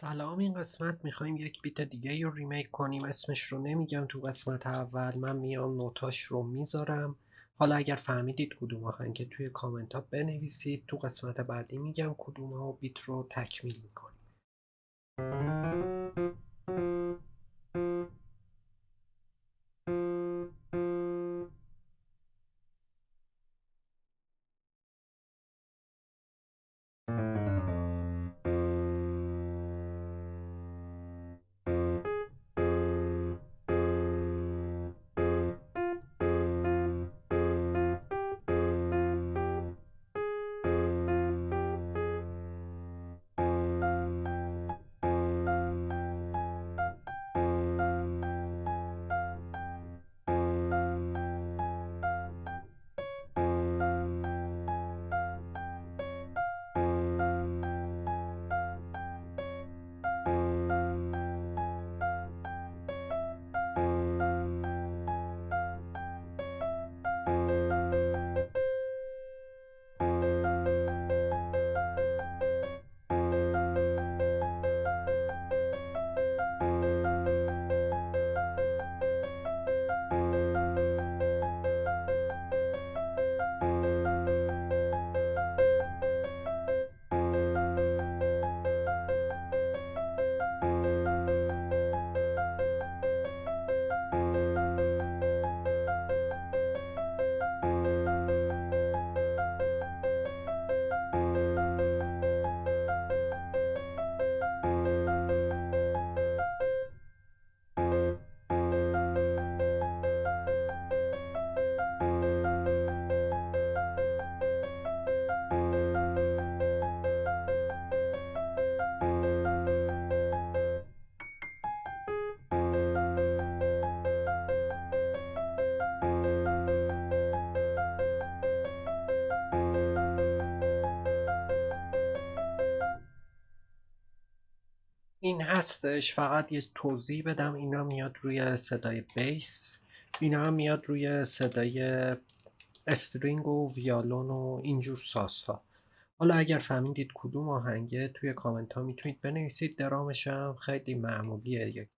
سلام این قسمت می‌خوایم یک بیت دیگه رو ریمیک کنیم. اسمش رو نمیگم تو قسمت اول. من میام نوتاش رو می‌ذارم. حالا اگر فهمیدید کدوم آهنگه توی کامنت ها بنویسید. تو قسمت بعدی میگم کدوم ها بیت رو تکمیل می‌کنیم. این هستش. فقط یه توضیح بدم. اینا میاد روی صدای بیس. اینا هم میاد روی صدای استرینگ و ویالون و اینجور ساس ها حالا اگر فهمیدید کدوم آهنگه توی کامنت ها می‌تونید بنویسید. درامش هم خیلی معمولیه. یک